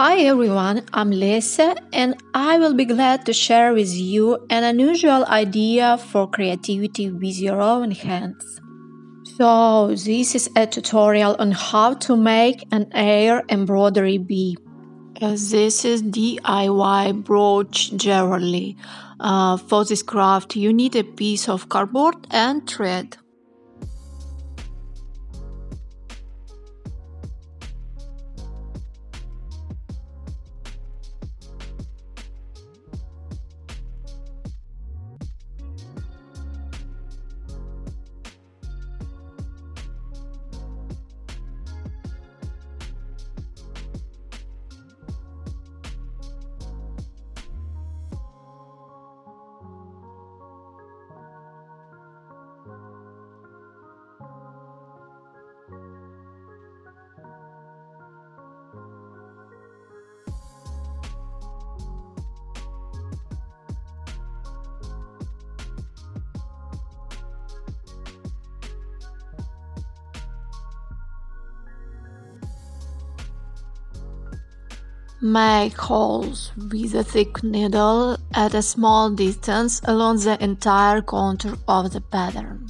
Hi everyone, I'm Lisa and I will be glad to share with you an unusual idea for creativity with your own hands. So this is a tutorial on how to make an air embroidery bee. Uh, this is DIY brooch jewelry. Uh, for this craft you need a piece of cardboard and thread. Make holes with a thick needle at a small distance along the entire contour of the pattern.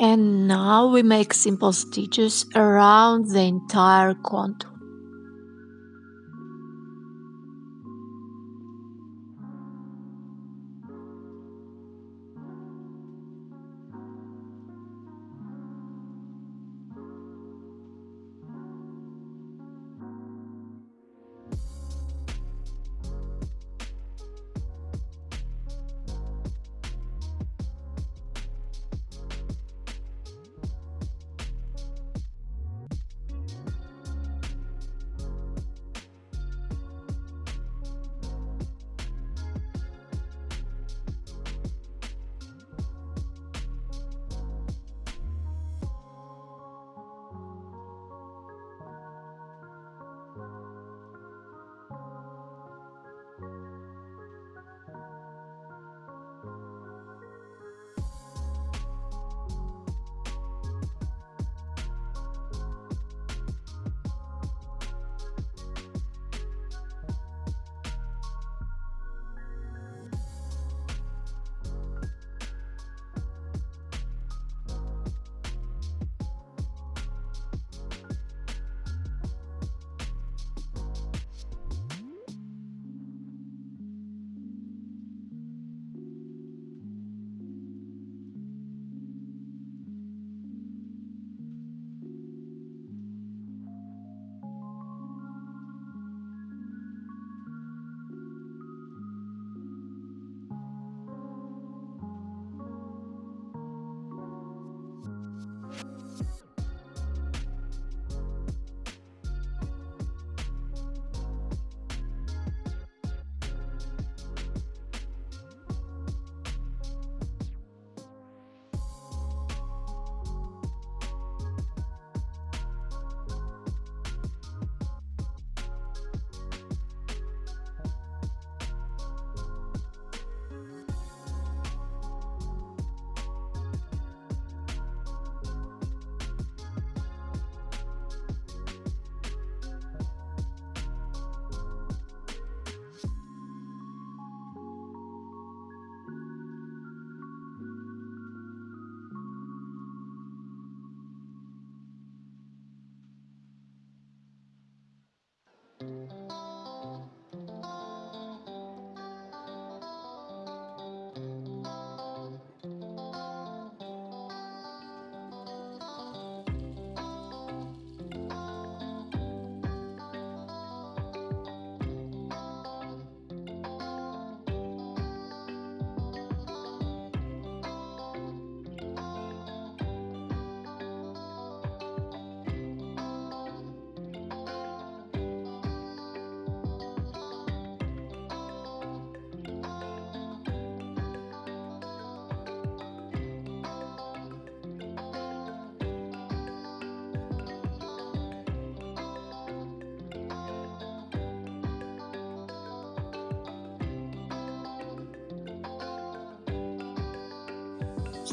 And now we make simple stitches around the entire contour.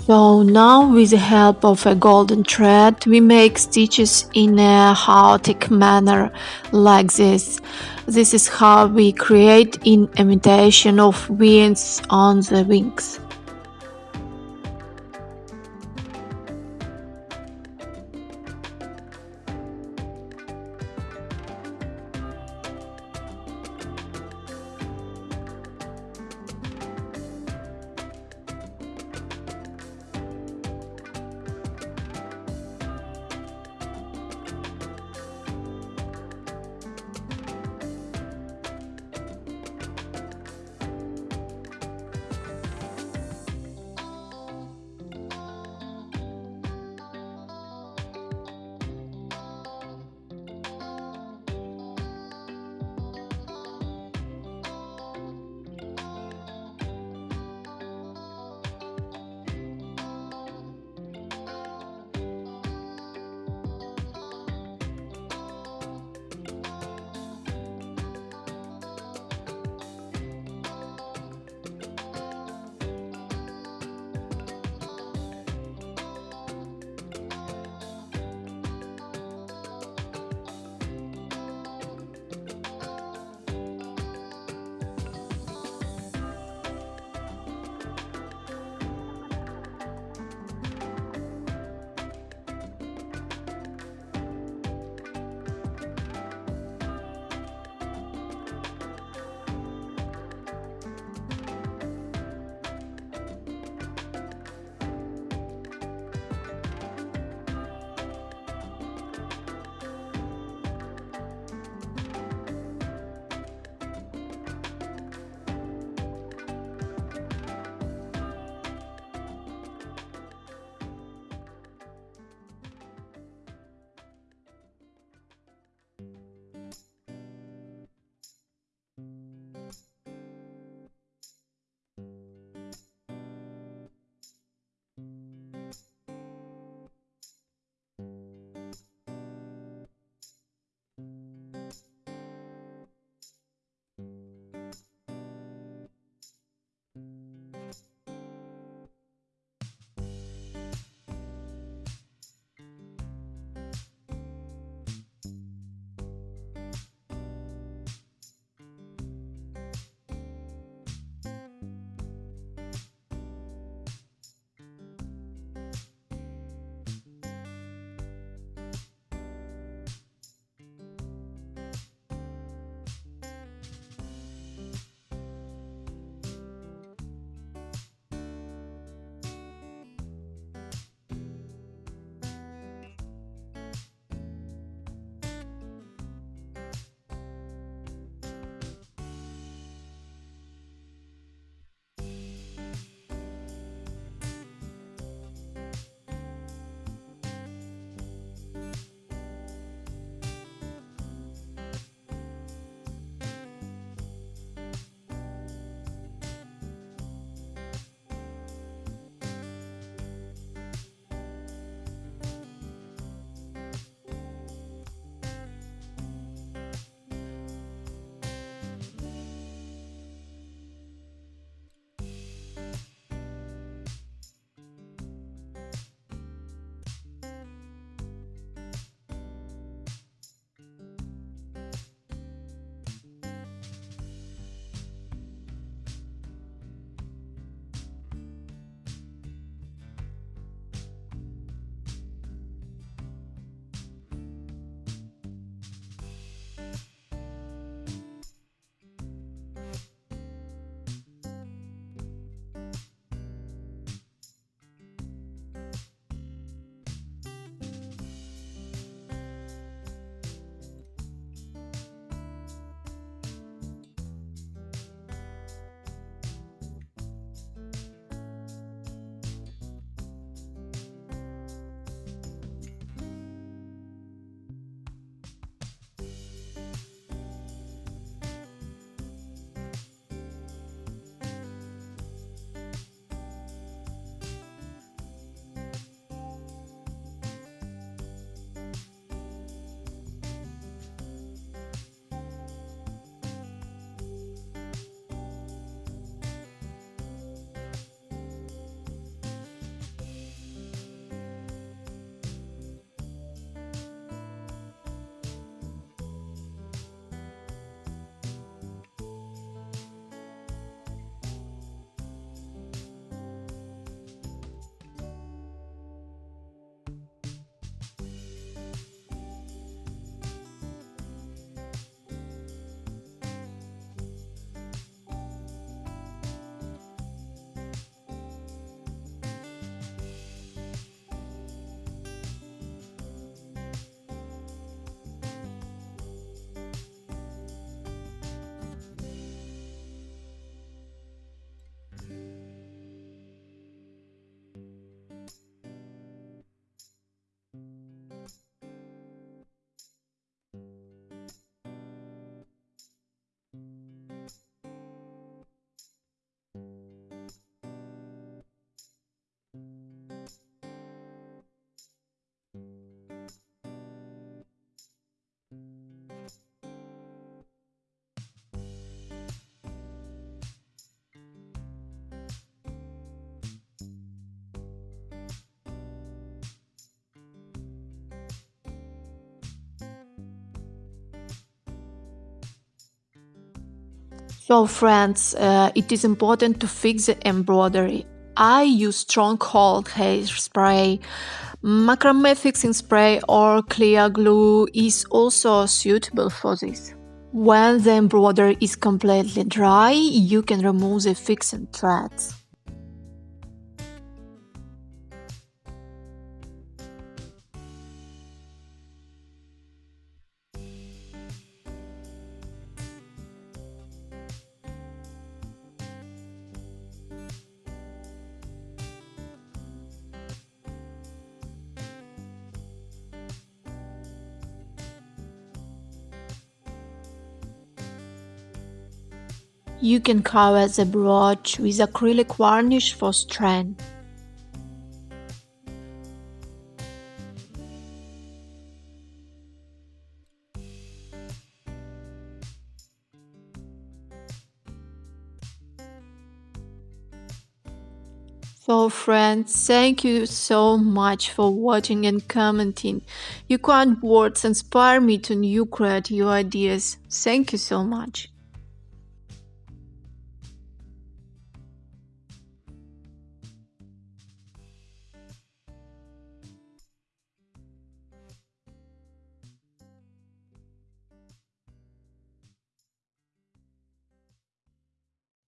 So now with the help of a golden thread we make stitches in a chaotic manner like this. This is how we create in imitation of winds on the wings. So friends, uh, it is important to fix the embroidery. I use strong cold hairspray, macrame fixing spray or clear glue is also suitable for this. When the embroidery is completely dry, you can remove the fixing threads. You can cover the brooch with acrylic varnish for strength. So friends, thank you so much for watching and commenting. Your kind words inspire me to new creative ideas. Thank you so much.